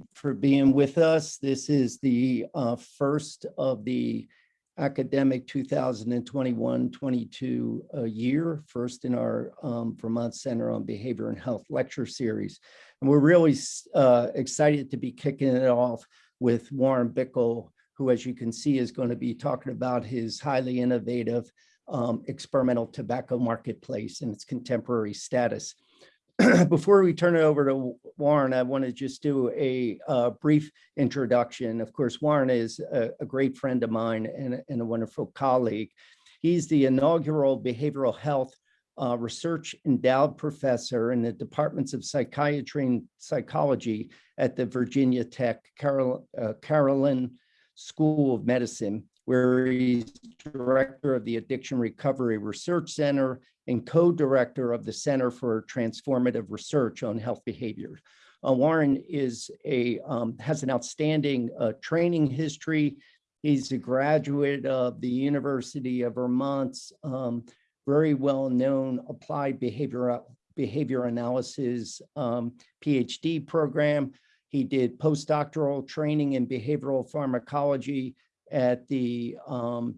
everybody for being with us. This is the uh, first of the academic 2021-22 uh, year, first in our um, Vermont Center on Behavior and Health lecture series. And we're really uh, excited to be kicking it off with Warren Bickel, who, as you can see, is going to be talking about his highly innovative um, experimental tobacco marketplace and its contemporary status. Before we turn it over to Warren, I want to just do a uh, brief introduction. Of course, Warren is a, a great friend of mine and, and, a wonderful colleague. He's the inaugural behavioral health uh, research endowed professor in the departments of psychiatry and psychology at the Virginia Tech uh, Carilion School of Medicine, where he's director of the Addiction Recovery Research Center and co-director of the Center for Transformative Research on Health Behavior. Uh, Warren is a um, has an outstanding uh, training history. He's a graduate of the University of Vermont's um, very well-known applied behavior behavior analysis um, PhD program. He did postdoctoral training in behavioral pharmacology at the um,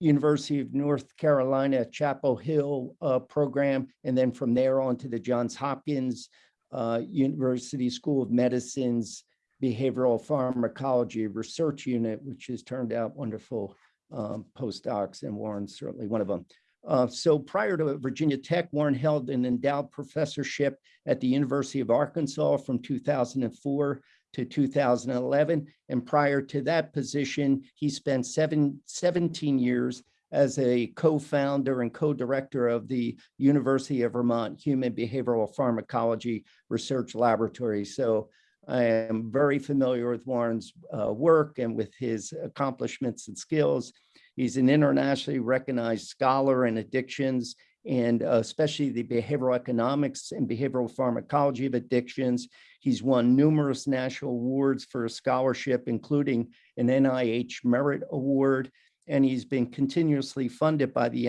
University of North Carolina Chapel Hill uh, program, and then from there on to the Johns Hopkins uh, University School of Medicine's Behavioral Pharmacology Research Unit, which has turned out wonderful um, postdocs, and Warren's certainly one of them. Uh, so prior to Virginia Tech, Warren held an endowed professorship at the University of Arkansas from 2004 to 2011. And prior to that position, he spent seven, 17 years as a co-founder and co-director of the University of Vermont Human Behavioral Pharmacology Research Laboratory. So I am very familiar with Warren's uh, work and with his accomplishments and skills. He's an internationally recognized scholar in addictions and uh, especially the behavioral economics and behavioral pharmacology of addictions. He's won numerous national awards for scholarship, including an NIH Merit Award, and he's been continuously funded by the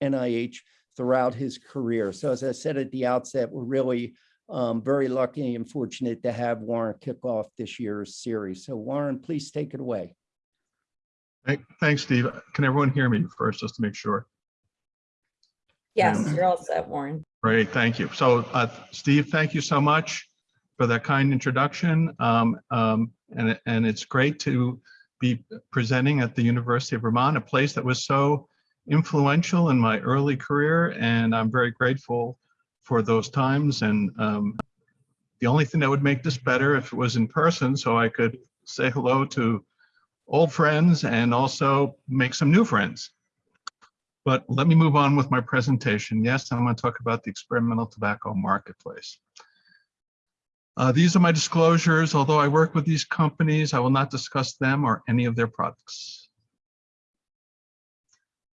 NIH throughout his career. So as I said at the outset, we're really um, very lucky and fortunate to have Warren kick off this year's series. So Warren, please take it away. Thanks, Steve. Can everyone hear me first, just to make sure? Yes, you're all set, Warren. Great, thank you. So uh, Steve, thank you so much for that kind introduction. Um, um, and, and it's great to be presenting at the University of Vermont, a place that was so influential in my early career. And I'm very grateful for those times. And um, the only thing that would make this better if it was in person so I could say hello to old friends and also make some new friends. But let me move on with my presentation. Yes, I'm going to talk about the experimental tobacco marketplace. Uh, these are my disclosures. Although I work with these companies, I will not discuss them or any of their products.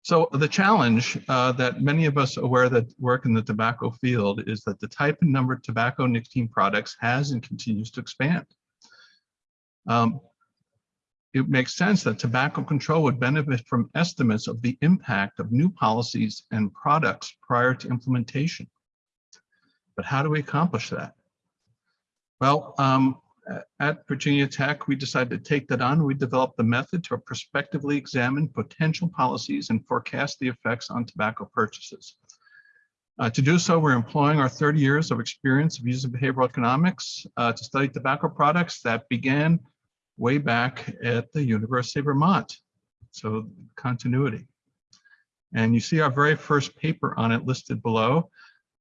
So the challenge uh, that many of us aware that work in the tobacco field is that the type and number of tobacco nicotine products has and continues to expand. Um, it makes sense that tobacco control would benefit from estimates of the impact of new policies and products prior to implementation. But how do we accomplish that? Well, um, at Virginia Tech, we decided to take that on. We developed the method to prospectively examine potential policies and forecast the effects on tobacco purchases. Uh, to do so, we're employing our 30 years of experience of user behavioral economics uh, to study tobacco products that began way back at the University of Vermont. So continuity. And you see our very first paper on it listed below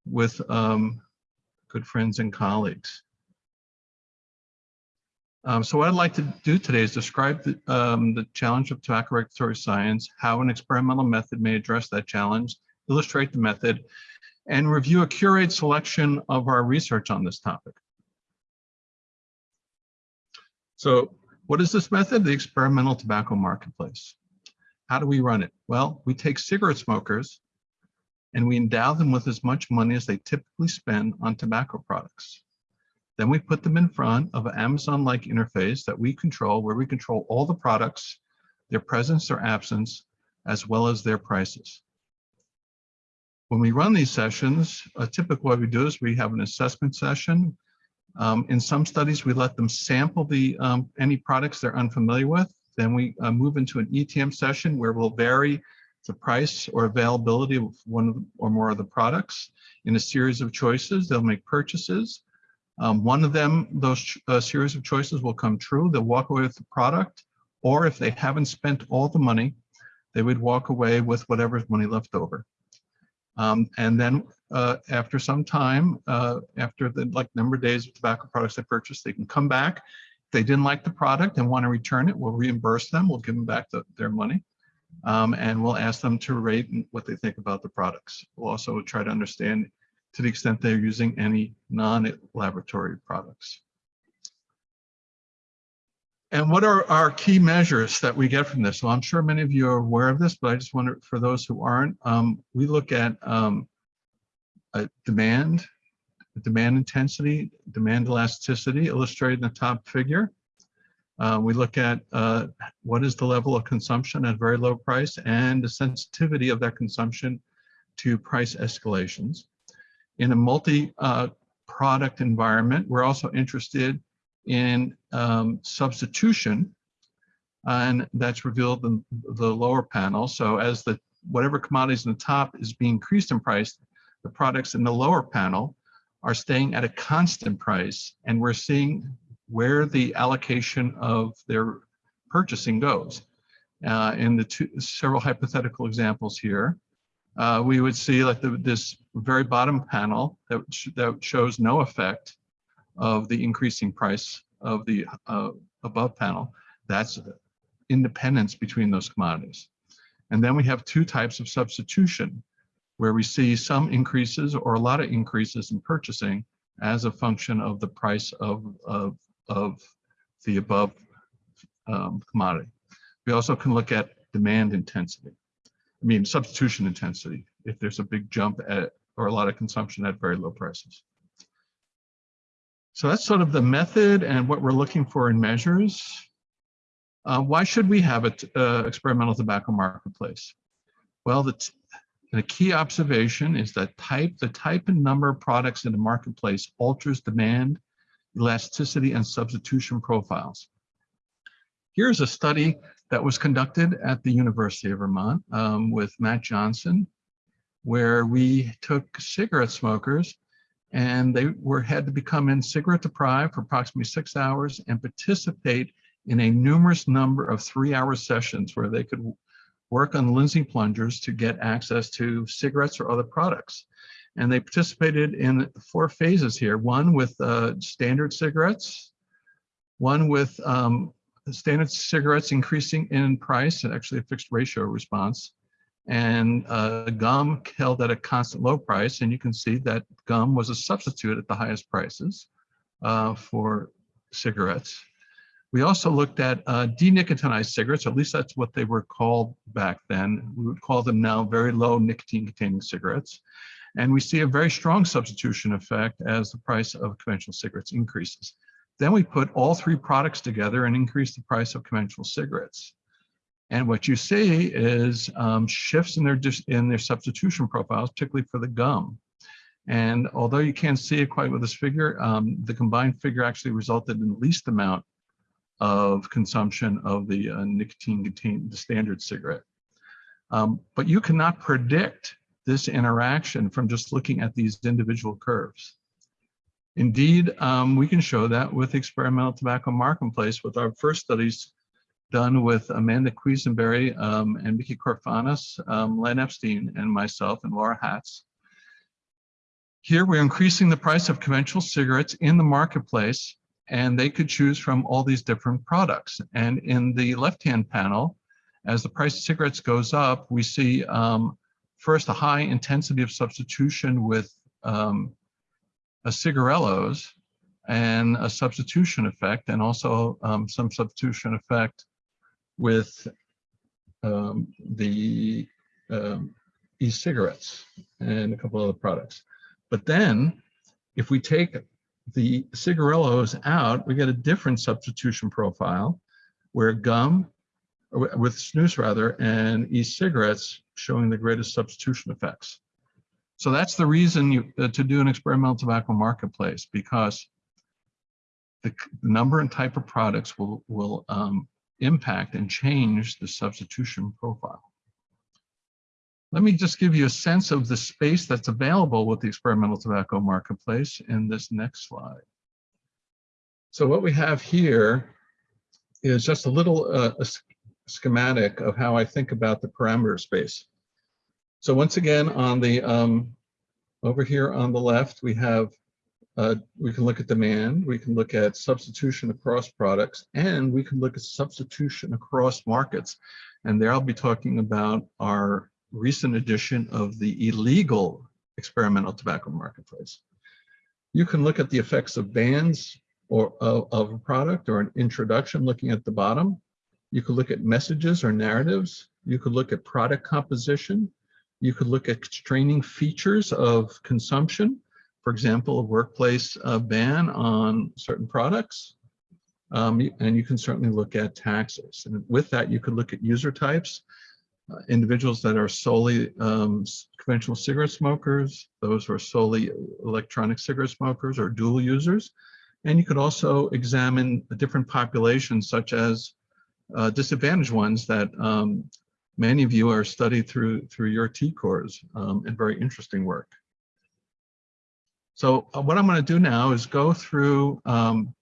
with um, good friends and colleagues. Um, so what I'd like to do today is describe the, um, the challenge of tobacco regulatory science, how an experimental method may address that challenge, illustrate the method, and review a curated selection of our research on this topic. So what is this method? The experimental tobacco marketplace. How do we run it? Well, we take cigarette smokers and we endow them with as much money as they typically spend on tobacco products. Then we put them in front of an Amazon-like interface that we control, where we control all the products, their presence or absence, as well as their prices. When we run these sessions, a typical way we do is we have an assessment session Um, in some studies, we let them sample the um, any products they're unfamiliar with. Then we uh, move into an ETM session where we'll vary the price or availability of one or more of the products in a series of choices. They'll make purchases. Um, one of them, those uh, series of choices will come true. They'll walk away with the product, or if they haven't spent all the money, they would walk away with whatever's money left over. Um, and then uh, after some time, uh, after the like number of days of tobacco products they purchased, they can come back. If they didn't like the product and want to return it, we'll reimburse them. We'll give them back the, their money. Um, and we'll ask them to rate what they think about the products. We'll also try to understand to the extent they're using any non-laboratory products. And what are our key measures that we get from this? Well, I'm sure many of you are aware of this, but I just wonder for those who aren't, um, we look at um, uh, demand, demand intensity, demand elasticity illustrated in the top figure. Uh, we look at uh, what is the level of consumption at very low price and the sensitivity of that consumption to price escalations. In a multi-product environment, we're also interested in um, substitution, and that's revealed in the lower panel. So as the whatever commodities in the top is being increased in price, the products in the lower panel are staying at a constant price, and we're seeing where the allocation of their purchasing goes. Uh, in the two, several hypothetical examples here, uh, we would see like the, this very bottom panel that, sh that shows no effect of the increasing price of the uh, above panel. That's independence between those commodities. And then we have two types of substitution where we see some increases or a lot of increases in purchasing as a function of the price of, of, of the above um, commodity. We also can look at demand intensity. I mean, substitution intensity, if there's a big jump at, or a lot of consumption at very low prices. So that's sort of the method and what we're looking for in measures. Uh, why should we have an uh, experimental tobacco marketplace? Well, the, the key observation is that type, the type and number of products in the marketplace alters demand, elasticity, and substitution profiles. Here's a study that was conducted at the University of Vermont um, with Matt Johnson, where we took cigarette smokers and they were had to become in cigarette deprived for approximately six hours and participate in a numerous number of three hour sessions where they could work on Lindsley plungers to get access to cigarettes or other products. And they participated in four phases here, one with uh, standard cigarettes, one with um, standard cigarettes increasing in price, and actually a fixed ratio response, and uh, gum held at a constant low price. And you can see that gum was a substitute at the highest prices uh, for cigarettes. We also looked at uh, denicotinized cigarettes, at least that's what they were called back then. We would call them now very low nicotine containing cigarettes. And we see a very strong substitution effect as the price of conventional cigarettes increases. Then we put all three products together and increase the price of conventional cigarettes. And what you see is um, shifts in their, in their substitution profiles, particularly for the gum. And although you can't see it quite with this figure, um, the combined figure actually resulted in the least amount of consumption of the uh, nicotine contained the standard cigarette. Um, but you cannot predict this interaction from just looking at these individual curves. Indeed, um, we can show that with experimental tobacco marketplace with our first studies done with Amanda Quisenberry um, and Vicky Koffarnus, um, Len Epstein, and myself and Laura Hatz. Here we're increasing the price of conventional cigarettes in the marketplace and they could choose from all these different products. And in the left-hand panel, as the price of cigarettes goes up, we see um, first a high intensity of substitution with um, a cigarillos and a substitution effect, and also um, some substitution effect with um, the um, e-cigarettes and a couple other products. But then if we take the cigarillos out, we get a different substitution profile where gum, with snus rather, and e-cigarettes showing the greatest substitution effects. So that's the reason you, uh, to do an experimental tobacco marketplace because the number and type of products will, will um, impact and change the substitution profile. Let me just give you a sense of the space that's available with the experimental tobacco marketplace in this next slide. So what we have here is just a little uh, a schematic of how I think about the parameter space. So once again, on the um, over here on the left, we have uh, we can look at demand, we can look at substitution across products, and we can look at substitution across markets. And there I'll be talking about our recent edition of the illegal experimental tobacco marketplace. You can look at the effects of bans or of, of a product or an introduction looking at the bottom. You could look at messages or narratives. You could look at product composition. You could look at constraining features of consumption. For example, a workplace uh, ban on certain products. Um, and you can certainly look at taxes. And with that, you could look at user types, individuals that are solely um, conventional cigarette smokers, those who are solely electronic cigarette smokers or dual users. And you could also examine different populations such as uh, disadvantaged ones that um, many of you are studied through through your TCORS um, and very interesting work. So uh, what I'm going to do now is go through um,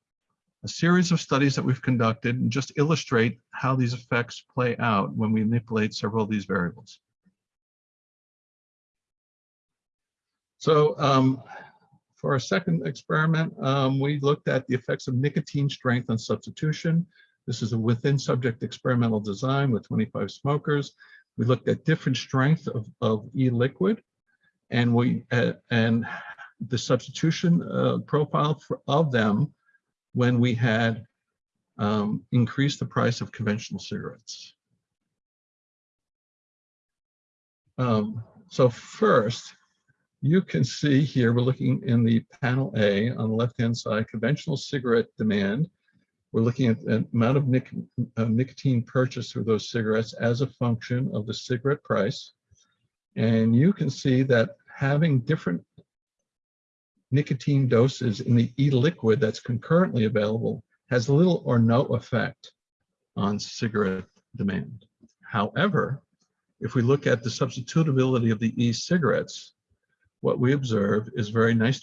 a series of studies that we've conducted and just illustrate how these effects play out when we manipulate several of these variables. So um, for our second experiment, um, we looked at the effects of nicotine strength on substitution. This is a within subject experimental design with 25 smokers. We looked at different strength of, of e-liquid and we uh, and the substitution uh, profile for, of them when we had um, increased the price of conventional cigarettes. Um, so first, you can see here, we're looking in the panel A on the left-hand side, conventional cigarette demand. We're looking at the amount of nic uh, nicotine purchased through those cigarettes as a function of the cigarette price. And you can see that having different nicotine doses in the e-liquid that's concurrently available has little or no effect on cigarette demand. However, if we look at the substitutability of the e-cigarettes, what we observe is very nice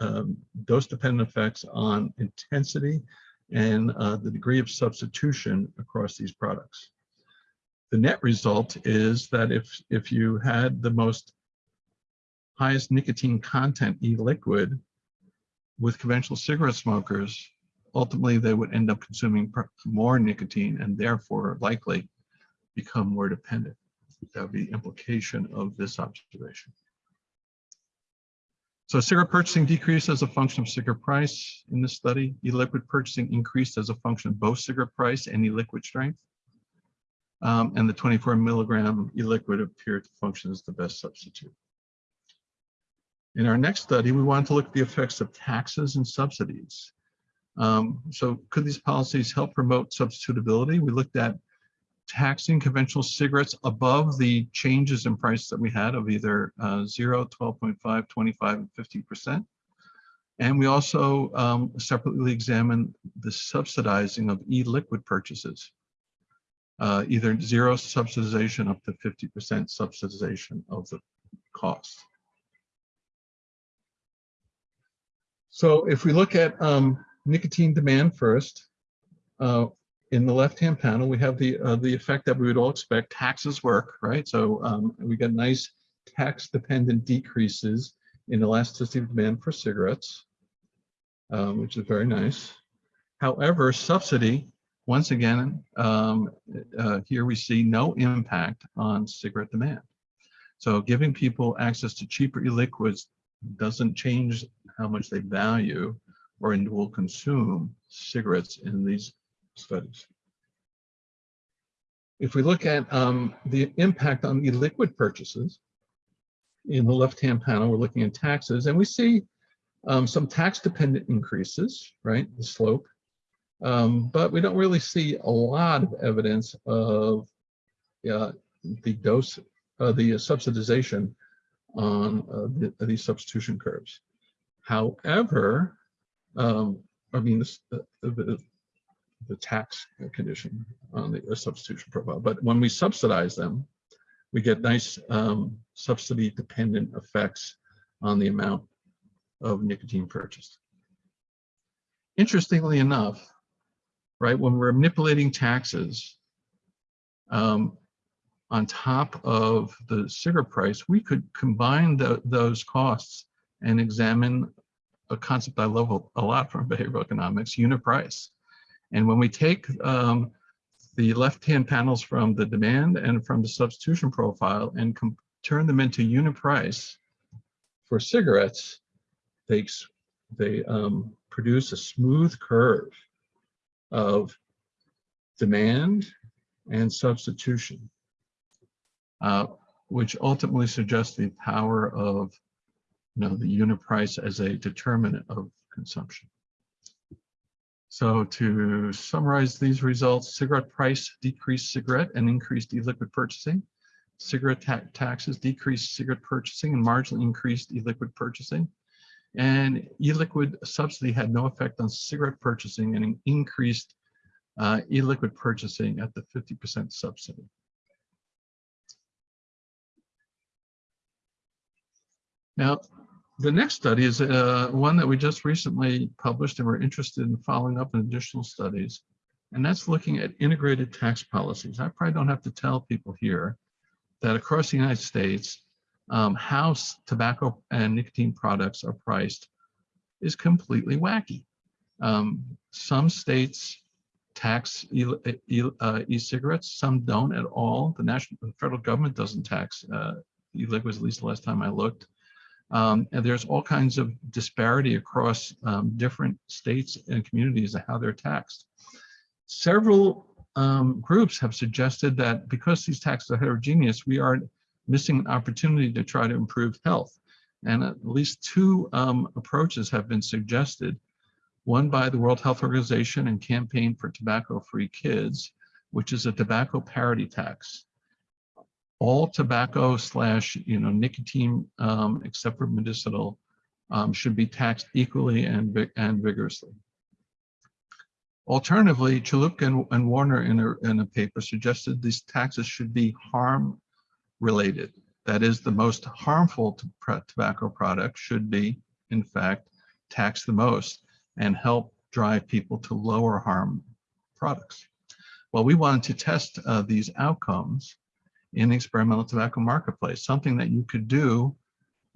um, dose-dependent effects on intensity and uh, the degree of substitution across these products. The net result is that if, if you had the most highest nicotine content e-liquid with conventional cigarette smokers, ultimately they would end up consuming more nicotine and therefore likely become more dependent. That would be the implication of this observation. So cigarette purchasing decreased as a function of cigarette price in this study. E-liquid purchasing increased as a function of both cigarette price and e-liquid strength. Um, and the 24 milligram e-liquid appeared to function as the best substitute. In our next study, we wanted to look at the effects of taxes and subsidies. Um, so could these policies help promote substitutability? We looked at taxing conventional cigarettes above the changes in price that we had of either uh, 0, 12.5, 25, and 50%. And we also um, separately examined the subsidizing of e-liquid purchases, uh, either zero subsidization up to 50% subsidization of the cost. So if we look at um, nicotine demand first, uh, in the left-hand panel, we have the uh, the effect that we would all expect. Taxes work, right? So um, we get nice tax-dependent decreases in elasticity of demand for cigarettes, um, which is very nice. However, subsidy, once again, um, uh, here we see no impact on cigarette demand. So giving people access to cheaper e-liquids doesn't change how much they value or will consume cigarettes in these studies. If we look at um, the impact on the liquid purchases, in the left-hand panel, we're looking at taxes, and we see um, some tax-dependent increases, right, the slope, um, but we don't really see a lot of evidence of uh, the dose, uh, the subsidization on uh, the, these substitution curves. However, um, I mean, this, the, the, the tax condition on the uh, substitution profile. But when we subsidize them, we get nice um, subsidy dependent effects on the amount of nicotine purchased. Interestingly enough, right, when we're manipulating taxes, um, on top of the cigarette price, we could combine tho- those costs and examine a concept I love a- a lot from behavioral economics, unit price. And when we take um, the left-hand panels from the demand and from the substitution profile and turn them into unit price for cigarettes, they, they um, produce a smooth curve of demand and substitution, uh, which ultimately suggests the power of you know, the unit price as a determinant of consumption. So to summarize these results, cigarette price decreased cigarette and increased e-liquid purchasing. Cigarette ta- taxes decreased cigarette purchasing and marginally increased e-liquid purchasing. And e-liquid subsidy had no effect on cigarette purchasing and increased uh, e-liquid purchasing at the 50% subsidy. Now, the next study is uh, one that we just recently published and we're interested in following up in additional studies. And that's looking at integrated tax policies. I probably don't have to tell people here that across the United States, um, how tobacco and nicotine products are priced is completely wacky. Um, some states tax e- e- uh, e-cigarettes, some don't at all. The national, the federal government doesn't tax uh, e-liquids, at least the last time I looked. Um, and there's all kinds of disparity across um, different states and communities of how they're taxed. Several um, groups have suggested that because these taxes are heterogeneous, we are missing an opportunity to try to improve health. And at least two um, approaches have been suggested. One by the World Health Organization and Campaign for Tobacco-Free Kids, which is a tobacco parity tax all tobacco slash, you know, nicotine, um, except for medicinal, um, should be taxed equally and, and vigorously. Alternatively, Chaloupka and, and Warner in a, in a paper suggested these taxes should be harm related. That is, the most harmful to tobacco products should be, in fact, taxed the most and help drive people to lower harm products. Well, we wanted to test uh, these outcomes in the experimental tobacco marketplace, something that you could do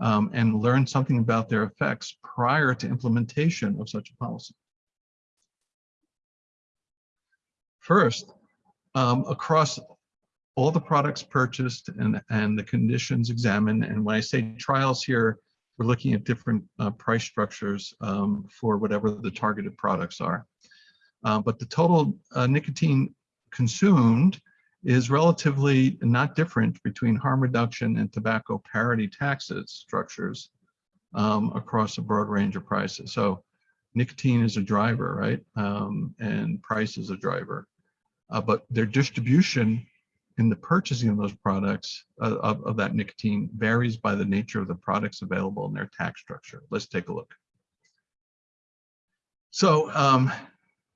um, and learn something about their effects prior to implementation of such a policy. First, um, across all the products purchased and, and the conditions examined, and when I say trials here, we're looking at different uh, price structures um, for whatever the targeted products are. Uh, but the total uh, nicotine consumed is relatively not different between harm reduction and tobacco parity taxes structures um, across a broad range of prices. So nicotine is a driver, right? Um, and price is a driver. Uh, but their distribution in the purchasing of those products uh, of, of that nicotine varies by the nature of the products available in their tax structure. Let's take a look. So, um,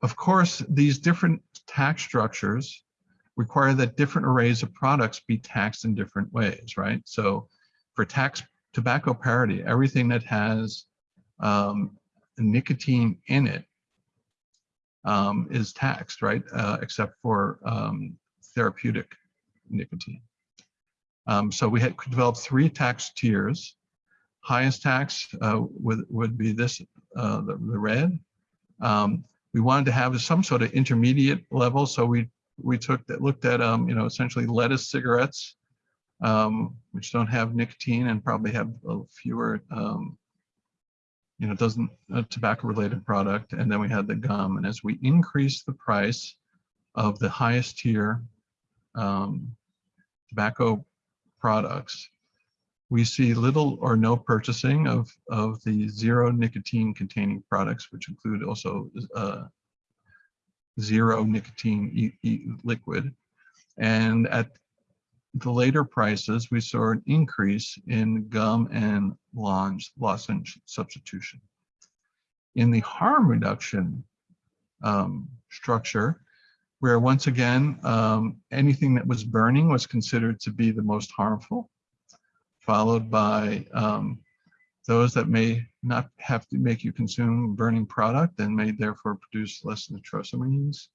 of course, these different tax structures require that different arrays of products be taxed in different ways, right? So for tax tobacco parity, everything that has um, nicotine in it um, is taxed, right? Uh, except for um, therapeutic nicotine. Um, so we had developed three tax tiers. Highest tax uh, would, would be this, uh, the, the red. Um, we wanted to have some sort of intermediate level, so we we took that looked at um, you know essentially lettuce cigarettes um, which don't have nicotine and probably have fewer um, you know doesn't a tobacco related product. And then we had the gum. And as we increase the price of the highest tier um, tobacco products we see little or no purchasing of of the zero nicotine containing products which include also uh, zero nicotine e e liquid. And at the later prices, we saw an increase in gum and lozenge, lozenge substitution. in the harm reduction um, structure, where once again, um, anything that was burning was considered to be the most harmful, followed by um, those that may not have to make you consume burning product and may therefore produce less nitrosamines,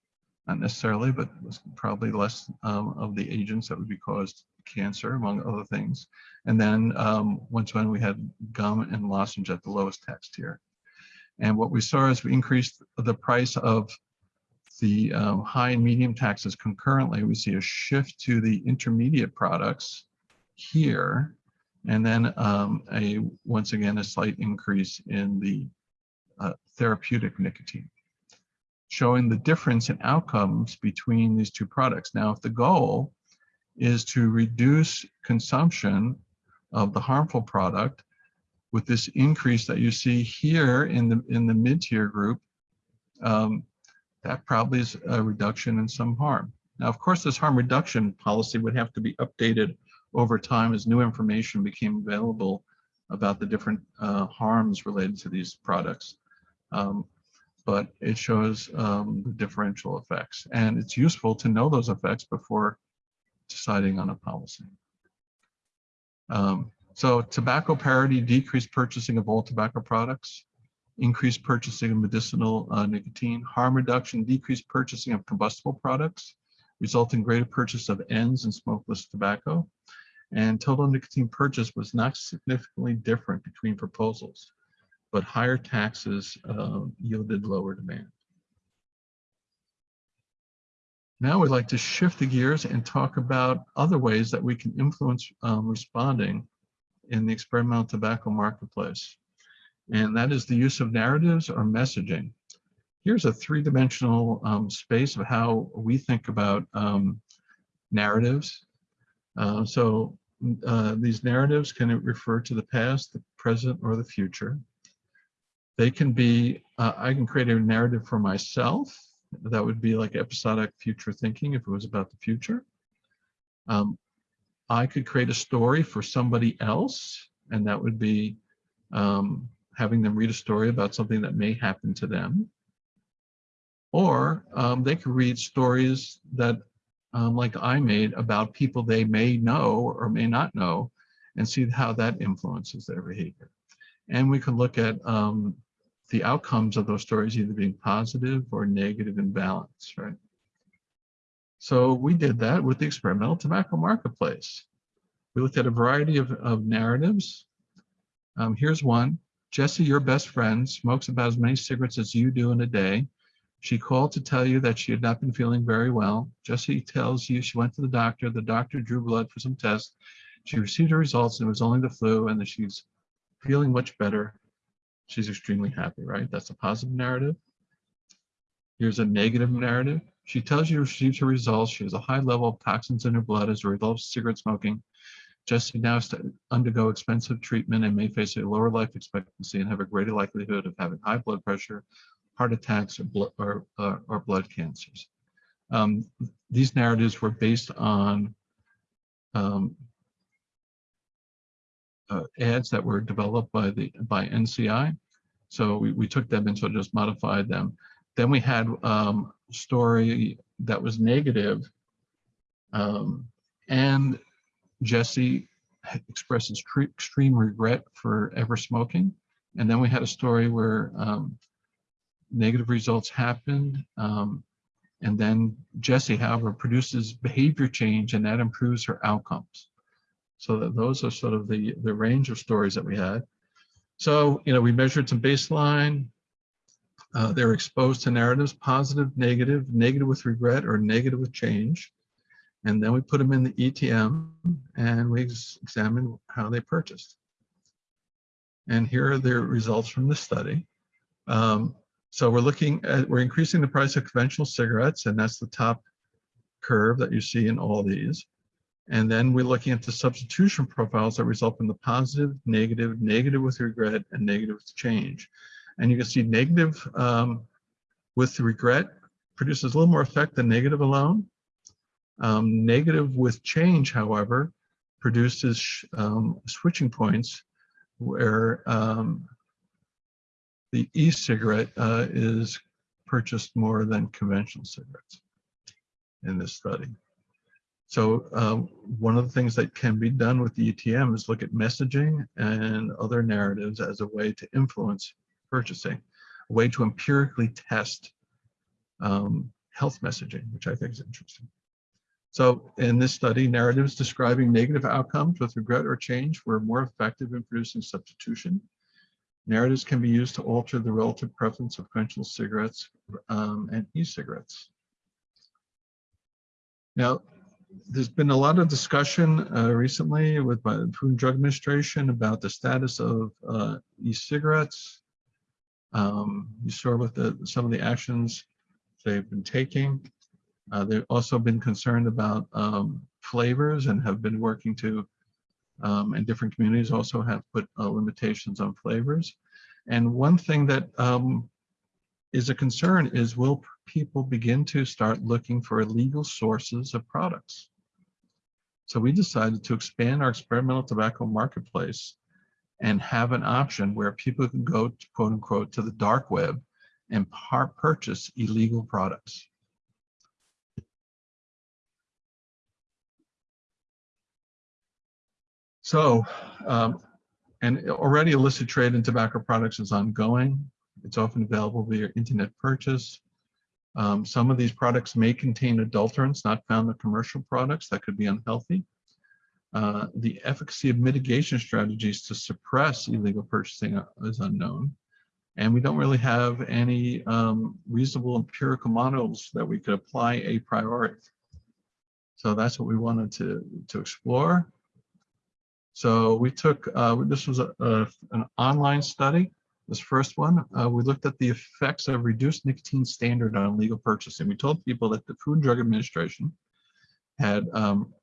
not necessarily, but probably less um, of the agents that would be caused cancer, among other things. And then um, once when we had gum and lozenge at the lowest tax tier. And what we saw is we increased the price of the um, high and medium taxes concurrently. We see a shift to the intermediate products here. And then um, a once again, a slight increase in the uh, therapeutic nicotine, showing the difference in outcomes between these two products. Now, if the goal is to reduce consumption of the harmful product with this increase that you see here in the in the mid-tier group, um, that probably is a reduction in some harm. Now, of course, this harm reduction policy would have to be updated over time as new information became available about the different uh, harms related to these products. Um, but it shows um, the differential effects. And it's useful to know those effects before deciding on a policy. Um, so tobacco parity decreased purchasing of all tobacco products, increased purchasing of medicinal uh, nicotine, harm reduction, decreased purchasing of combustible products, resulting greater purchase of ENDS and smokeless tobacco. And total nicotine purchase was not significantly different between proposals, but higher taxes uh, yielded lower demand. Now we'd like to shift the gears and talk about other ways that we can influence um, responding in the experimental tobacco marketplace. And that is the use of narratives or messaging. Here's a three-dimensional um, space of how we think about um, narratives. Uh, so uh, these narratives can refer to the past, the present, or the future. They can be, uh, I can create a narrative for myself. That would be like episodic future thinking if it was about the future. Um, I could create a story for somebody else, and that would be um, having them read a story about something that may happen to them. Or um, they could read stories that um, like I made about people they may know or may not know and see how that influences their behavior. And we can look at um, the outcomes of those stories either being positive or negative in balance, right? So we did that with the experimental tobacco marketplace. We looked at a variety of, of narratives. Um, here's one. Jesse, your best friend, smokes about as many cigarettes as you do in a day. She called to tell you that she had not been feeling very well. Jessie tells you she went to the doctor. The doctor drew blood for some tests. She received her results and it was only the flu and that she's feeling much better. She's extremely happy, right? That's a positive narrative. Here's a negative narrative. She tells you she received her results. She has a high level of toxins in her blood as a result of cigarette smoking. Jessie now has to undergo expensive treatment and may face a lower life expectancy and have a greater likelihood of having high blood pressure, heart attacks or or, uh, or blood cancers. Um, these narratives were based on um, uh, ads that were developed by the by NCI. So we, we took them and so just modified them. Then we had um, story that was negative, um, and Jesse expresses extreme regret for ever smoking. And then we had a story where um, negative results happened. Um, and then Jessie, however, produces behavior change and that improves her outcomes. So that those are sort of the, the range of stories that we had. So, you know, we measured some baseline. Uh, they're exposed to narratives, positive, negative, negative with regret, or negative with change. And then we put them in the ETM and we examine how they purchased. And here are the results from the study. Um, so we're looking at, we're increasing the price of conventional cigarettes, and that's the top curve that you see in all these. And then we're looking at the substitution profiles that result in the positive, negative, negative with regret, and negative with change. And you can see negative um, with regret produces a little more effect than negative alone. Um, negative with change, however, produces um, switching points where um, the e-cigarette uh, is purchased more than conventional cigarettes in this study. So um, one of the things that can be done with the ETM is look at messaging and other narratives as a way to influence purchasing, a way to empirically test um, health messaging, which I think is interesting. So in this study, narratives describing negative outcomes with regret or change were more effective in producing substitution. Narratives can be used to alter the relative preference of conventional cigarettes um, and e-cigarettes. Now, there's been a lot of discussion uh, recently with the Food and Drug Administration about the status of uh, e-cigarettes. Um, you saw with the, some of the actions they've been taking. Uh, they've also been concerned about um, flavors and have been working to, um, and different communities also have put uh, limitations on flavors. And one thing that um, is a concern is will people begin to start looking for illegal sources of products? So we decided to expand our experimental tobacco marketplace and have an option where people can go to, quote unquote to the dark web and purchase illegal products. So, um, and already illicit trade in tobacco products is ongoing. It's often available via internet purchase. Um, some of these products may contain adulterants not found in commercial products that could be unhealthy. Uh, the efficacy of mitigation strategies to suppress illegal purchasing is unknown. And we don't really have any um, reasonable empirical models that we could apply a priori. So that's what we wanted to, to explore. So we took, uh, this was a, a, an online study, this first one. Uh, we looked at the effects of reduced nicotine standard on legal purchasing. We told people that the Food and Drug Administration had um,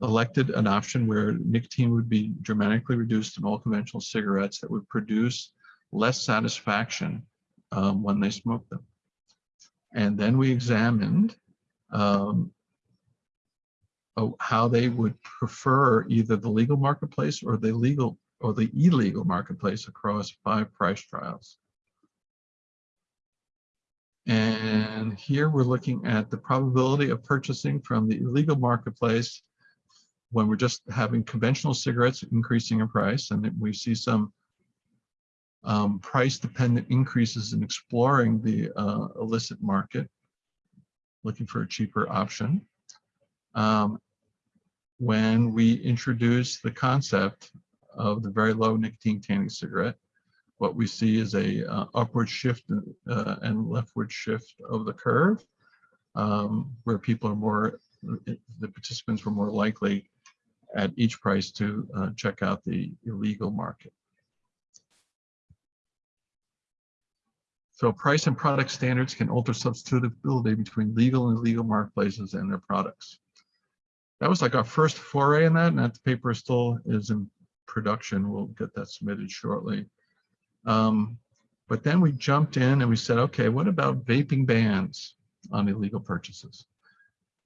elected an option where nicotine would be dramatically reduced in all conventional cigarettes that would produce less satisfaction um, when they smoke them. And then we examined um, how they would prefer either the legal marketplace or the legal or the illegal marketplace across five price trials. And here we're looking at the probability of purchasing from the illegal marketplace when we're just having conventional cigarettes increasing in price and we see some um, price dependent increases in exploring the uh, illicit market, looking for a cheaper option. Um, when we introduce the concept of the very low nicotine tanning cigarette, what we see is a uh, upward shift uh, and leftward shift of the curve, um, where people are more, the participants were more likely at each price to uh, check out the illegal market. So price and product standards can alter substitutability between legal and illegal marketplaces and their products. That was like our first foray in that, and that paper still is in production. We'll get that submitted shortly. Um, but then we jumped in and we said, okay, what about vaping bans on illegal purchases?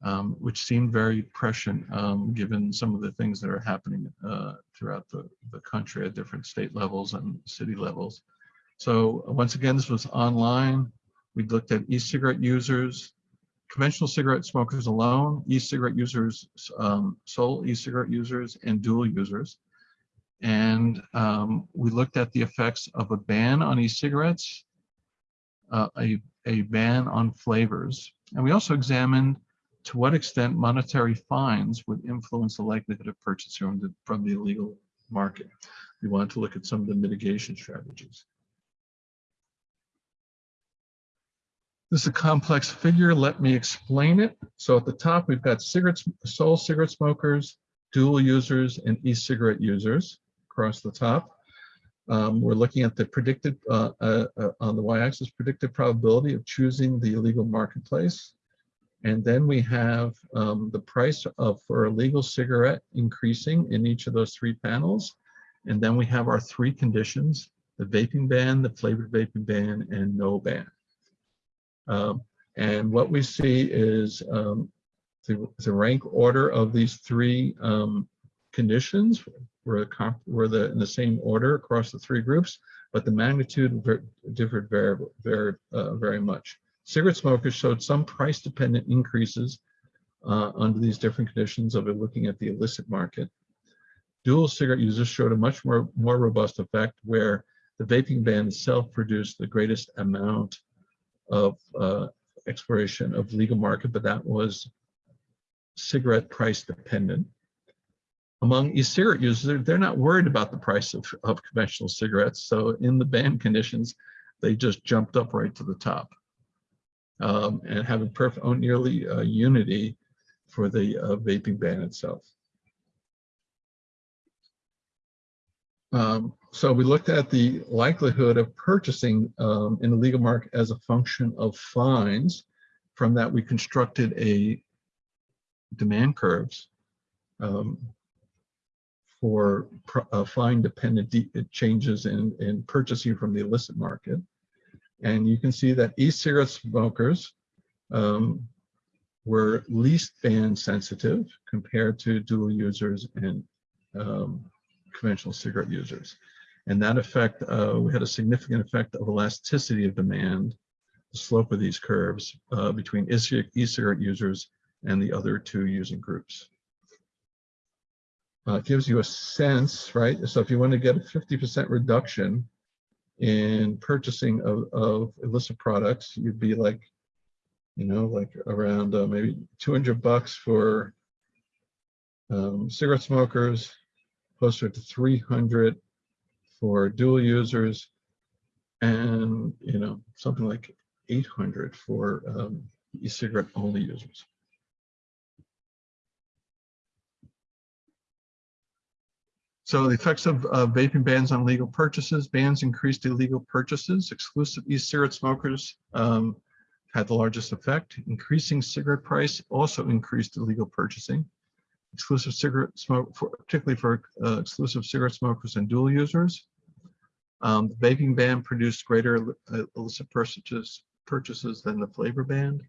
Um, which seemed very prescient um, given some of the things that are happening uh, throughout the, the country at different state levels and city levels. So once again, this was online. We looked at e-cigarette users, conventional cigarette smokers alone, e-cigarette users, um, sole e-cigarette users, and dual users. And um, we looked at the effects of a ban on e-cigarettes, uh, a, a ban on flavors. And we also examined to what extent monetary fines would influence the likelihood of purchase from the, from the illegal market. We wanted to look at some of the mitigation strategies. This is a complex figure. Let me explain it. So at the top, we've got cigarettes, sole cigarette smokers, dual users, and e-cigarette users across the top. Um, we're looking at the predicted, uh, uh, uh, on the y-axis, predicted probability of choosing the illegal marketplace. And then we have um, the price of for a legal cigarette increasing in each of those three panels. And then we have our three conditions, the vaping ban, the flavored vaping ban, and no ban. Um, and what we see is um, the, the, rank order of these three um, conditions were, were the, in the same order across the three groups. but the magnitude ver- differed very, very, uh, very much. Cigarette smokers showed some price-dependent increases uh, under these different conditions of looking at the illicit market. Dual cigarette users showed a much more, more robust effect where the vaping ban itself produced the greatest amount of uh, exploration of legal market, but that was cigarette price dependent. Among e-cigarette users, they're, not worried about the price of, of conventional cigarettes. So in the ban conditions, they just jumped up right to the top. Um, and having perfect, oh, nearly uh, unity for the uh, vaping ban itself. Um, so we looked at the likelihood of purchasing um, in the legal market as a function of fines. From that, we constructed a demand curves um, for uh, fine dependent changes in, in purchasing from the illicit market. And you can see that e-cigarette smokers um, were least band sensitive compared to dual users and um, conventional cigarette users. And that effect, uh, we had a significant effect of elasticity of demand, the slope of these curves uh, between e-cig- e-cigarette users and the other two using groups. Uh, it gives you a sense, right? So if you want to get a 50% reduction in purchasing of, of illicit products, you'd be like, you know, like around uh, maybe 200 bucks for um, cigarette smokers, closer to 300 for dual users, and you know something like 800 for um, e-cigarette only users. So the effects of uh, vaping bans on legal purchases, bans increased illegal purchases, exclusive e-cigarette smokers um, had the largest effect. Increasing cigarette price also increased illegal purchasing. Exclusive cigarette smoke, for, particularly for uh, exclusive cigarette smokers and dual users. Um, the vaping ban produced greater uh, illicit purchases, purchases than the flavor ban,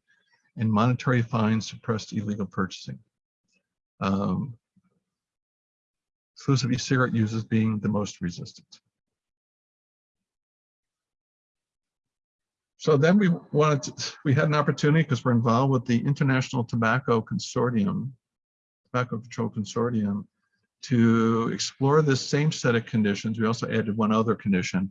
and monetary fines suppressed illegal purchasing. Um, exclusive e-cigarette users being the most resistant. So then we wanted to, we had an opportunity because we're involved with the International Tobacco Consortium, Tobacco Control Consortium, to explore this same set of conditions. We also added one other condition,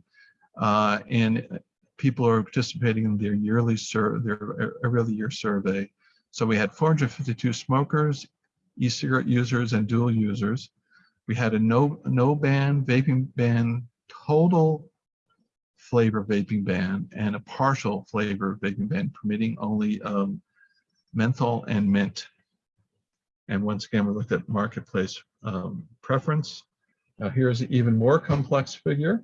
uh, and people are participating in their yearly sur their every other year survey. So we had 452 smokers, e-cigarette users, and dual users. We had a no no ban vaping ban total flavor vaping ban and a partial flavor vaping ban permitting only um, menthol and mint. And once again, we looked at marketplace um, preference. Now here's an even more complex figure.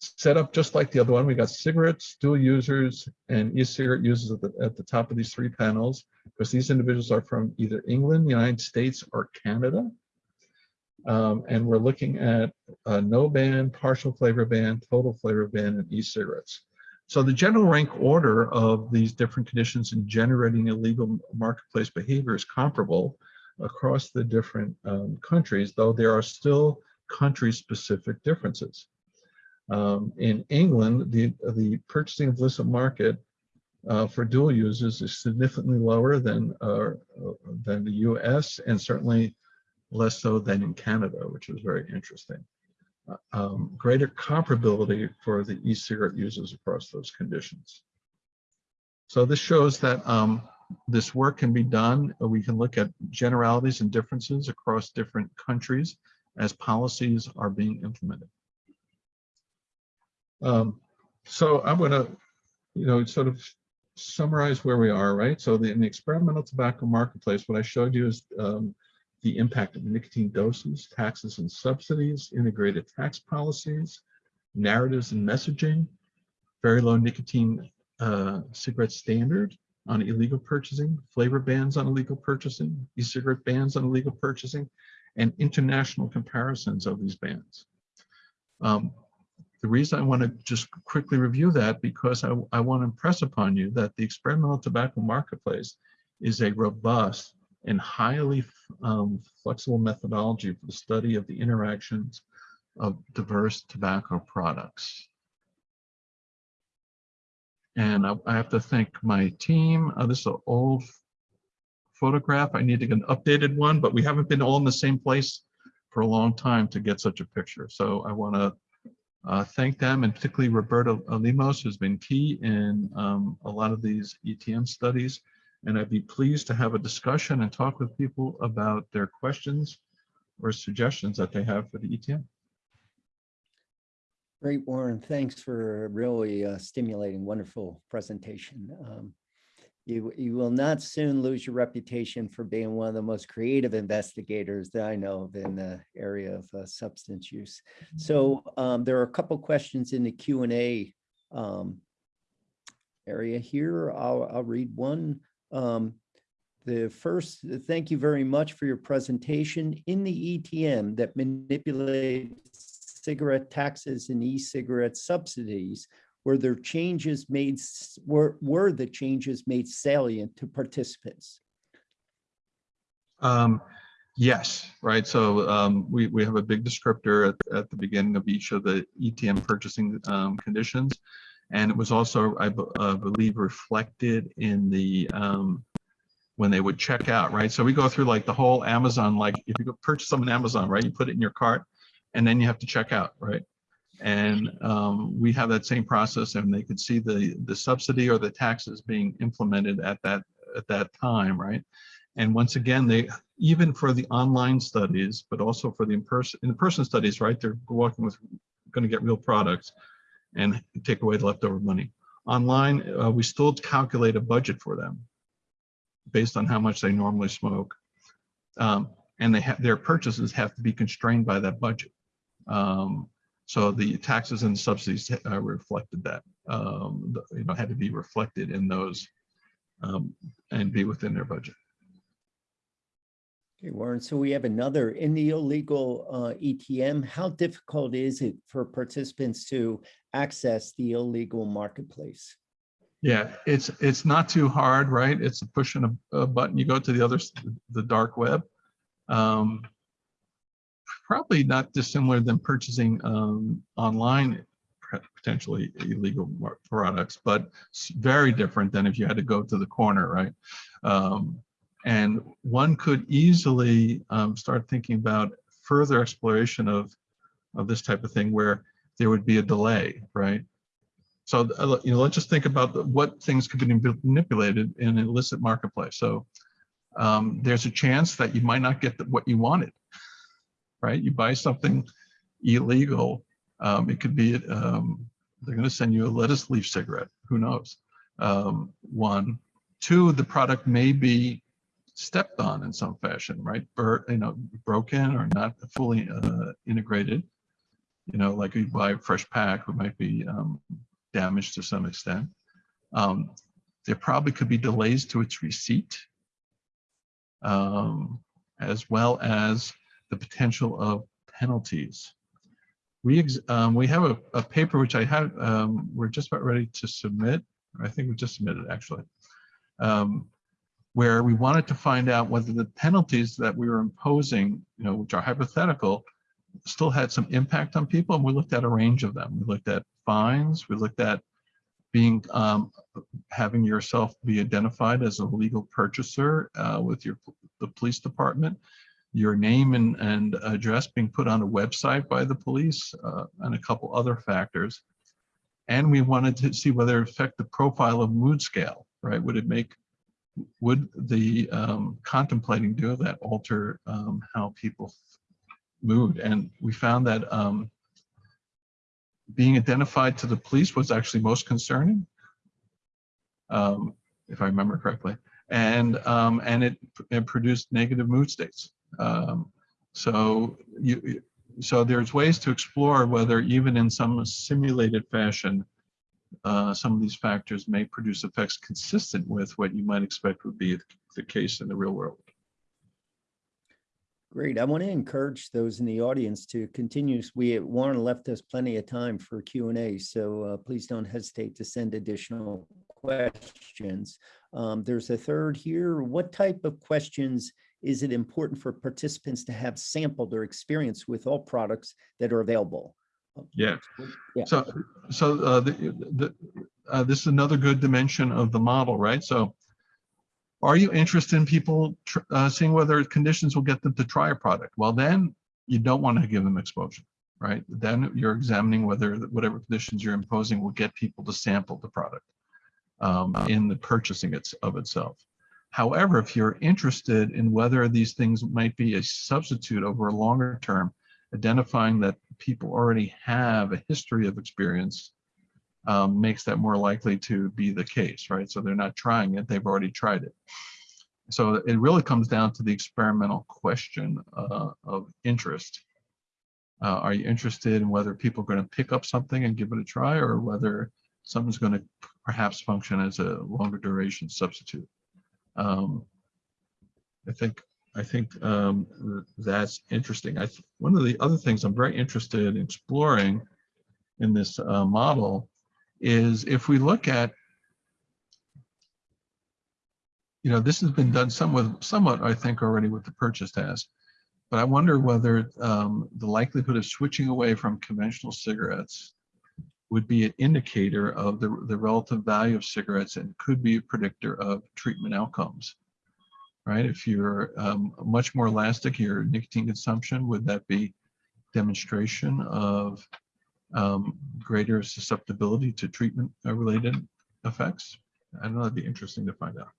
Set up just like the other one, we got cigarettes, dual users, and e-cigarette users at the, at the top of these three panels, because these individuals are from either England, the United States, or Canada. Um, and we're looking at no ban, partial flavor ban, total flavor ban, and e-cigarettes. So the general rank order of these different conditions in generating illegal marketplace behavior is comparable across the different um, countries, though there are still country-specific differences. Um, in England, the, the purchasing of illicit market uh, for dual users is significantly lower than, uh, than the US and certainly less so than in Canada, which was very interesting. Uh, um, greater comparability for the e-cigarette users across those conditions. So this shows that um, this work can be done. We can look at generalities and differences across different countries as policies are being implemented. Um, so I'm going to, you know, sort of summarize where we are, right? So the, in the experimental tobacco marketplace, what I showed you is um, the impact of nicotine doses, taxes and subsidies, integrated tax policies, narratives and messaging, very low nicotine uh, cigarette standard on illegal purchasing, flavor bans on illegal purchasing, e-cigarette bans on illegal purchasing, and international comparisons of these bans. Um, the reason I want to just quickly review that because I, I want to impress upon you that the experimental tobacco marketplace is a robust and highly um, flexible methodology for the study of the interactions of diverse tobacco products. And I, I have to thank my team. Uh, this is an old photograph. I need to get an updated one, but we haven't been all in the same place for a long time to get such a picture. So I want to uh, thank them and particularly Roberta Lemos, who's been key in um, a lot of these ETM studies. And I'd be pleased to have a discussion and talk with people about their questions or suggestions that they have for the ETM. Great, Warren. Thanks for a really uh, stimulating, wonderful presentation. Um, You, you will not soon lose your reputation for being one of the most creative investigators that I know of in the area of uh, substance use. So um, there are a couple questions in the Q and A um, area here. I'll, I'll read one. Um, The first, thank you very much for your presentation. In the ETM that manipulates cigarette taxes and e-cigarette subsidies, were there changes made, were, were the changes made salient to participants? Um, yes, right. So um, we, we have a big descriptor at, at the beginning of each of the ETM purchasing um, conditions. And it was also, I uh, believe, reflected in the, um, when they would check out, right? So we go through like the whole Amazon, like if you go purchase something on Amazon, right? You put it in your cart and then you have to check out, right? And um, we have that same process and they could see the, the subsidy or the taxes being implemented at that, at that time, right? And once again, they, even for the online studies, but also for the in-person, in-person studies, right? They're working with, gonna get real products and take away the leftover money. Online, uh, we still calculate a budget for them based on how much they normally smoke. Um, and they have, their purchases have to be constrained by that budget. Um, so the taxes and subsidies uh, reflected that, um, you know, had to be reflected in those um, and be within their budget. Okay, Warren, so we have another, in the illegal uh, ETM, how difficult is it for participants to access the illegal marketplace? Yeah, it's, it's not too hard, right? It's a push and a, a button. You go to the other, the dark web. Um, Probably not dissimilar than purchasing um, online potentially illegal products, but very different than if you had to go to the corner, right? Um, And one could easily um, start thinking about further exploration of, of this type of thing where there would be a delay, right? So, uh, you know, let's just think about what things could be manipulated in an illicit marketplace. So um, there's a chance that you might not get what you wanted, right? You buy something illegal, um, it could be, um, they're gonna send you a lettuce leaf cigarette, who knows? Um, One, two, the product may be stepped on in some fashion, right? Or, you know, broken or not fully uh, integrated. You know, like you buy a fresh pack, it might be um, damaged to some extent. Um, there probably could be delays to its receipt, um, as well as the potential of penalties. We, um, we have a, a paper which I have, um, we're just about ready to submit. I think we just submitted actually. Um, where we wanted to find out whether the penalties that we were imposing, you know, which are hypothetical, still had some impact on people. And we looked at a range of them. We looked at fines. We looked at being, um, having yourself be identified as a legal purchaser uh, with your, the police department, your name and, and address being put on a website by the police, uh, and a couple other factors. And we wanted to see whether it affect the profile of mood scale, right? Would it make, would the um, contemplating do that alter um, how people mood? And we found that um, being identified to the police was actually most concerning, um, if I remember correctly. And, um, and it, it produced negative mood states. Um, so you, so there's ways to explore whether even in some simulated fashion, uh, some of these factors may produce effects consistent with what you might expect would be the case in the real world. Great. I want to encourage those in the audience to continue. We, Warren left us plenty of time for Q and A, so uh, please don't hesitate to send additional questions. Um, There's a third here. What type of questions is it important for participants to have sampled or experienced with all products that are available? Yeah. Yeah. So, so uh, the, the, uh, this is another good dimension of the model, right? So are you interested in people uh, seeing whether conditions will get them to try a product? Well, then you don't want to give them exposure, right? Then you're examining whether whatever conditions you're imposing will get people to sample the product um, in the purchasing it's, of itself. However, if you're interested in whether these things might be a substitute over a longer term, identifying that people already have a history of experience um, makes that more likely to be the case, right? So they're not trying it, they've already tried it. So it really comes down to the experimental question uh, of interest. Uh, are you interested in whether people are going to pick up something and give it a try or whether something's going to perhaps function as a longer duration substitute? Um, I think I think um, that's interesting. I one of the other things I'm very interested in exploring in this uh, model is if we look at, you know, this has been done somewhat, somewhat I think already with the purchase task, but I wonder whether um, the likelihood of switching away from conventional cigarettes would be an indicator of the, the relative value of cigarettes and could be a predictor of treatment outcomes right? If you're um, much more elastic, your nicotine consumption, would that be demonstration of um, greater susceptibility to treatment uh, related effects? I know that'd be interesting to find out.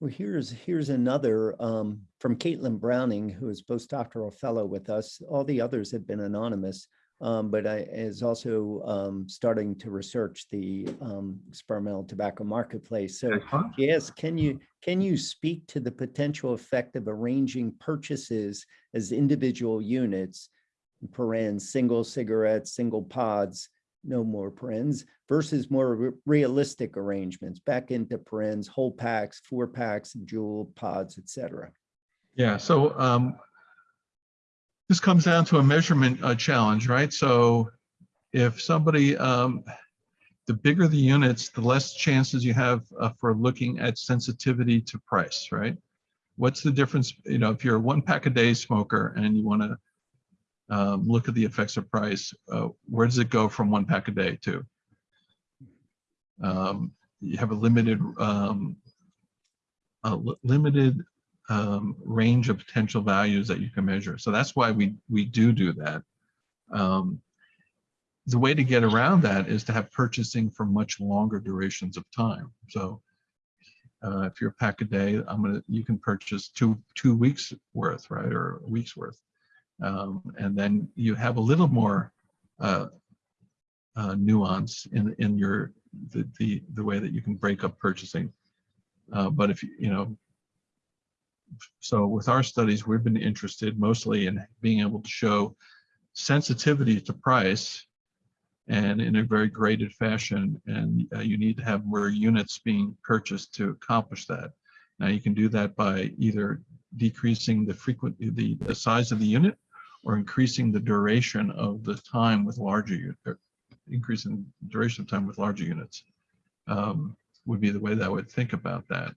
Well, here's, here's another um, from Caitlin Browning, who is postdoctoral fellow with us. All the others have been anonymous, um, but I is also um, starting to research the um, experimental tobacco marketplace. So Yes, can you, can you speak to the potential effect of arranging purchases as individual units? Parens, single cigarettes, single pods, no more parens, versus more re- realistic arrangements, back into parens, whole packs, four packs, JUUL pods, etc. Yeah, so um, this comes down to a measurement uh, challenge, right? So if somebody, um, the bigger the units, the less chances you have uh, for looking at sensitivity to price, right? What's the difference, you know, if you're a one pack a day smoker and you want to um, look at the effects of price, uh, where does it go from one pack a day to? Um, you have a limited, um, a limited um, range of potential values that you can measure. So that's why we we do do that. Um, the way to get around that is to have purchasing for much longer durations of time. So uh, if you're a pack a day, I'm gonna you can purchase two two weeks worth, right, or a week's worth, um, and then you have a little more uh, uh, nuance in in your the, the the way that you can break up purchasing. Uh, but if you you know so with our studies, we've been interested mostly in being able to show sensitivity to price and in a very graded fashion. And uh, you need to have more units being purchased to accomplish that. Now you can do that by either decreasing the frequent, the, the size of the unit or increasing the duration of the time with larger, increasing duration of time with larger units um, would be the way that I would think about that.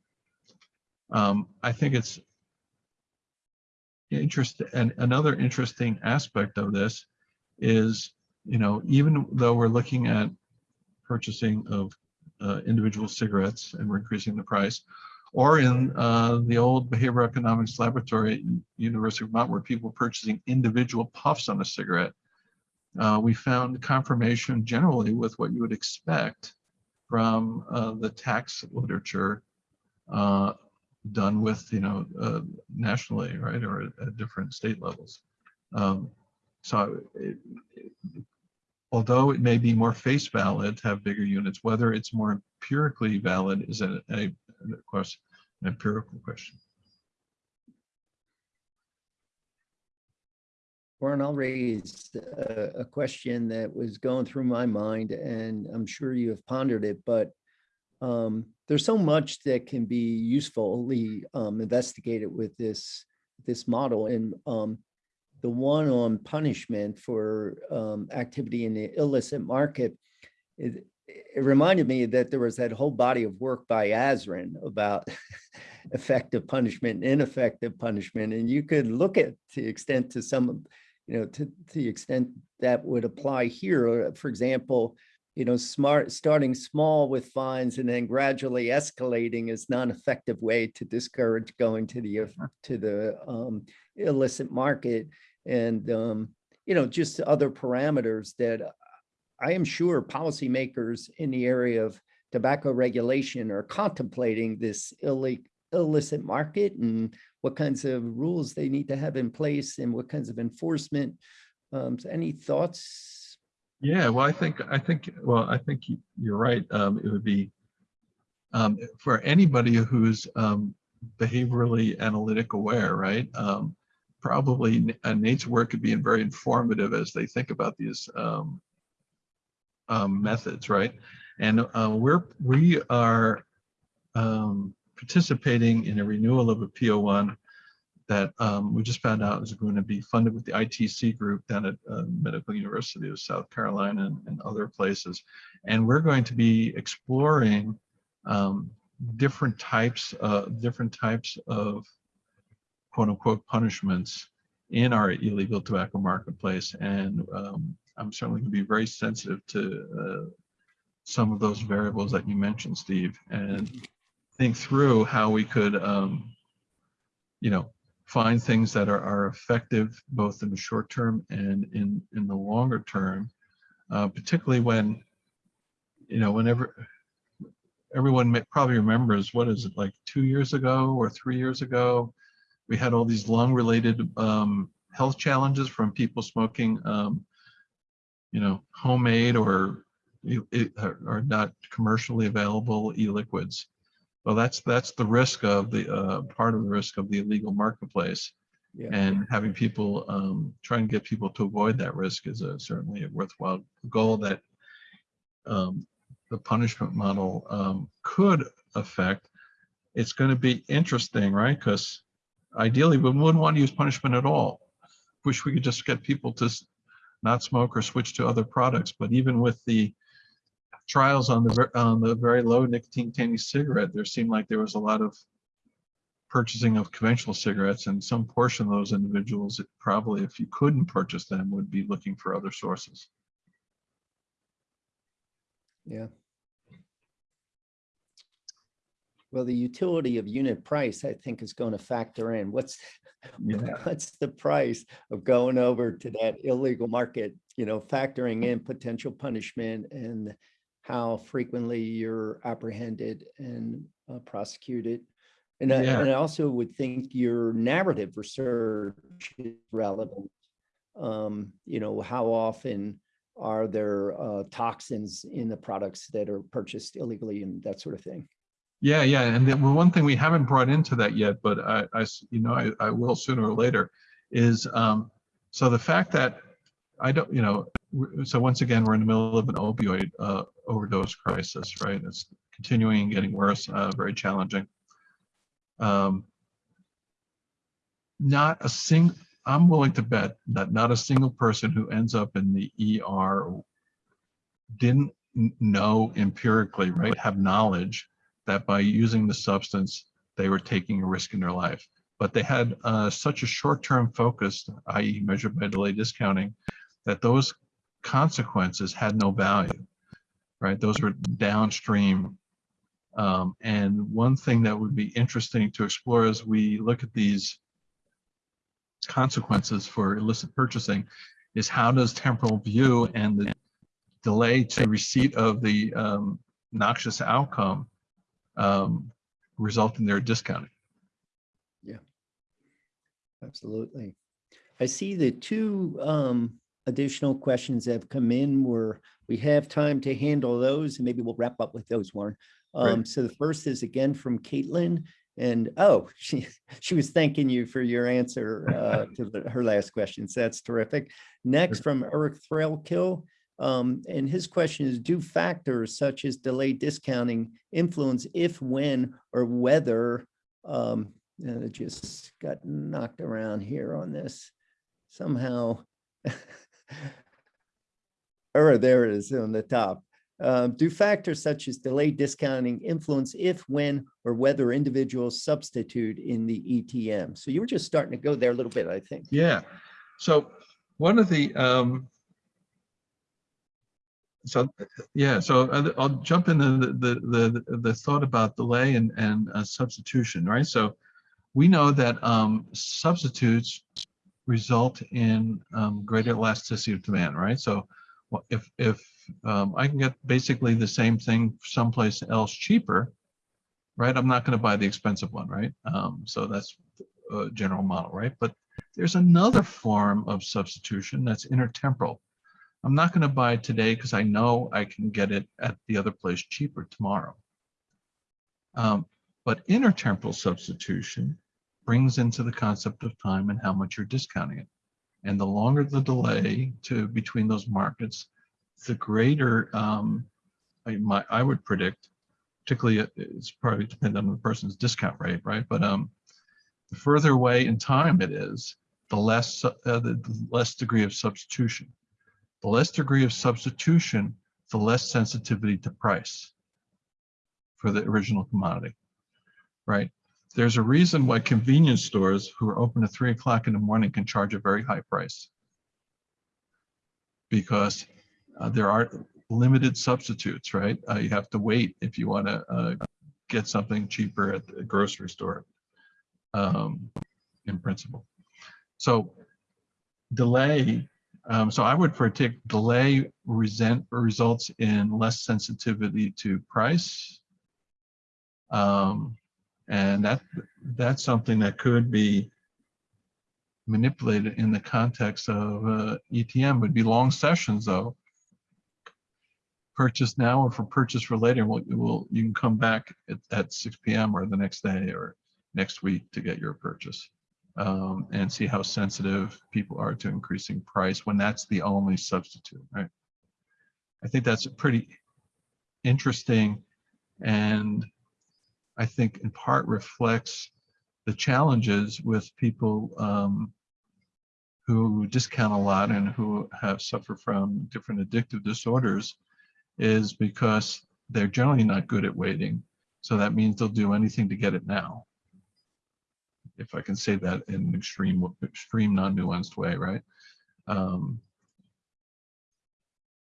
Um, I think it's interesting and another interesting aspect of this is, you know, even though we're looking at purchasing of uh, individual cigarettes and we're increasing the price, or in uh, the old behavioral economics laboratory at University of Vermont where people were purchasing individual puffs on a cigarette, uh, we found confirmation generally with what you would expect from uh, the tax literature uh, done with, you know, uh, nationally, right, or at, different state levels. Um, so it, it- although it may be more face valid to have bigger units, whether it's more empirically valid is a, a, of course, an empirical question. Warren, I'll raise a, a question that was going through my mind and I'm sure you have pondered it, but um, there's so much that can be usefully um, investigated with this, this model and um, the one on punishment for um, activity in the illicit market, it, it reminded me that there was that whole body of work by Azrin about effective punishment and ineffective punishment. And you could look at the extent to some you know, to, to the extent that would apply here, uh, for example, you know, smart, starting small with fines and then gradually escalating is not an effective way to discourage going to the, uh, to the um, illicit market. And, um, you know, just other parameters that I am sure policymakers in the area of tobacco regulation are contemplating this illi- illicit market and what kinds of rules they need to have in place and what kinds of enforcement. Um, so any thoughts? Yeah, well, I think, I think, well, I think you- you're right. Um, it would be um, for anybody who's um, behaviorally analytic aware, right? Um, probably uh, Nate's work could be very informative as they think about these um, methods, right? And uh, we're, we are um, participating in a renewal of a P01 that um, we just found out is going to be funded with the ITC group down at uh, Medical University of South Carolina and, and other places. And we're going to be exploring um, different types, uh, different types of quote unquote punishments in our illegal tobacco marketplace. And um, I'm certainly going to be very sensitive to uh, some of those variables that you mentioned, Steve, and think through how we could, um, you know, find things that are, are effective both in the short term and in, in the longer term, uh, particularly when, you know, whenever everyone may, probably remembers, what is it, like two years ago or three years ago, we had all these lung-related um, health challenges from people smoking, um, you know, homemade or e- e- or or not commercially available e-liquids. Well, that's that's the risk of the uh, part of the risk of the illegal marketplace, Yeah, and having people um, try and get people to avoid that risk is a, certainly a worthwhile goal that um, the punishment model um, could affect. It's going to be interesting, right? Because ideally, we wouldn't want to use punishment at all. Wish we could just get people to not smoke or switch to other products. But even with the trials on the on the very low nicotine containing cigarette, there seemed like there was a lot of purchasing of conventional cigarettes, and some portion of those individuals probably, if you couldn't purchase them, would be looking for other sources. yeah. Well, the utility of unit price, I think, is going to factor in what's, Yeah. what's the price of going over to that illegal market, you know, factoring in potential punishment and how frequently you're apprehended and uh, prosecuted. And I, and I also would think your narrative research is relevant. Um, you know, how often are there uh, toxins in the products that are purchased illegally and that sort of thing? Yeah, yeah, and the one thing we haven't brought into that yet, but I, I you know, I, I will sooner or later, is um, so the fact that I don't, you know, so once again, we're in the middle of an opioid uh, overdose crisis, right? It's continuing, and getting worse, uh, very challenging. Um, not a single, I'm willing to bet that not a single person who ends up in the ER didn't know empirically, right, have knowledge that by using the substance, they were taking a risk in their life. But they had uh, such a short-term focus, i.e. measured by delay discounting, that those consequences had no value, right? Those were downstream. Um, and one thing that would be interesting to explore as we look at these consequences for illicit purchasing is how does temporal view and the delay to receipt of the um, noxious outcome um, result in their discounting. Yeah, absolutely. I see the two um, additional questions that have come in where we have time to handle those, and maybe we'll wrap up with those, Warren. Um, So the first is again from Caitlin, and oh, she, she was thanking you for your answer uh, to the- her last question. So that's terrific. Next from Eric Thrailkill, um, and his question is, do factors such as delayed discounting influence if, when, or whether um, and it just got knocked around here on this somehow. Or there it is on the top. Um, do factors such as delayed discounting influence if, when, or whether individuals substitute in the ETM? So you were just starting to go there a little bit, I think. Yeah. So one of the, um, so, yeah, so I'll- I'll jump into the, the, the, the thought about delay and, and uh, substitution, right? So we know that, um, substitutes result in, um, greater elasticity of demand, right? So if, if, um, I can get basically the same thing someplace else cheaper, right? I'm not gonna buy the expensive one, right? Um, so that's a general model, right? But there's another form of substitution that's intertemporal. I'm not going to buy it today because I know I can get it at the other place cheaper tomorrow. Um, but intertemporal substitution brings into the concept of time and how much you're discounting it. And the longer the delay to between those markets, the greater um, I, my, I would predict, particularly uh, it's probably depend on the person's discount rate, right? But um, the further away in time it is, the less, uh, the the less degree of substitution. The less degree of substitution, the less sensitivity to price for the original commodity, right? There's a reason why convenience stores who are open at three o'clock in the morning can charge a very high price. Because uh, there are limited substitutes, right? Uh, You have to wait if you want to get something cheaper at the grocery store um, in principle. So delay, um, so I would predict delay resent results in less sensitivity to price. Um, and that that's something that could be manipulated in the context of uh, ETM would be long sessions though. Purchase now or for purchase for later, will will you can come back at, at 6 p.m. or the next day or next week to get your purchase um, and see how sensitive people are to increasing price when that's the only substitute, right? I think that's pretty interesting and I think in part reflects the challenges with people um, who discount a lot and who have suffered from different addictive disorders is because they're generally not good at waiting. So that means they'll do anything to get it now if I can say that in an extreme, extreme non-nuanced way, right? Um,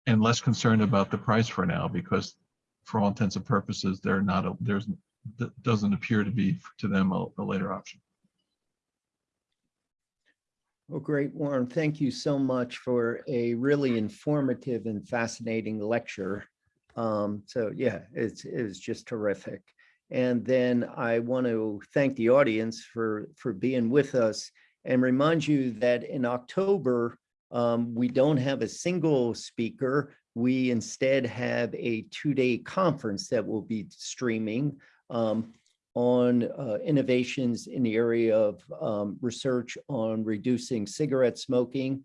and less concerned about the price for now because for all intents and purposes, they're not, a, there's, doesn't appear to be to them a, a later option. Well, great, Warren. Thank you so much for a really informative and fascinating lecture. Um, so yeah, it's, it was just terrific. And then I want to thank the audience for, for being with us and remind you that in October, um, we don't have a single speaker. We instead have a two-day conference that will be streaming um, on uh, innovations in the area of um, research on reducing cigarette smoking.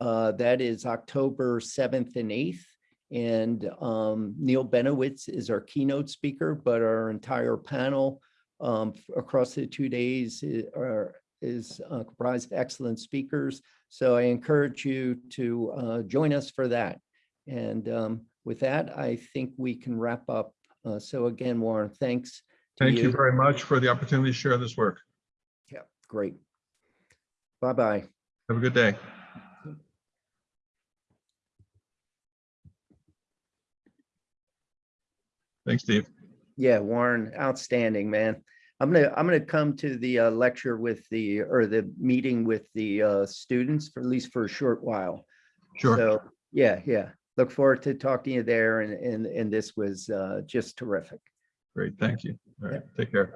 Uh, that is October 7th and 8th. And um, Neil Benowitz is our keynote speaker, but our entire panel um, across the two days i- are, is uh, comprised of excellent speakers. So I encourage you to uh, join us for that. And um, with that, I think we can wrap up. Uh, so again, Warren, thanks. to Thank you very much for the opportunity to share this work. Yeah, great. Bye-bye. Have a good day. Thanks, Steve. Yeah, Warren, outstanding, man. I'm gonna, I'm gonna come to the uh, lecture with the, or the meeting with the uh, students for at least for a short while. Sure. So, yeah, yeah. Look forward to talking to you there and, and, and this was uh, just terrific. Great. Thank you. All right. Take care.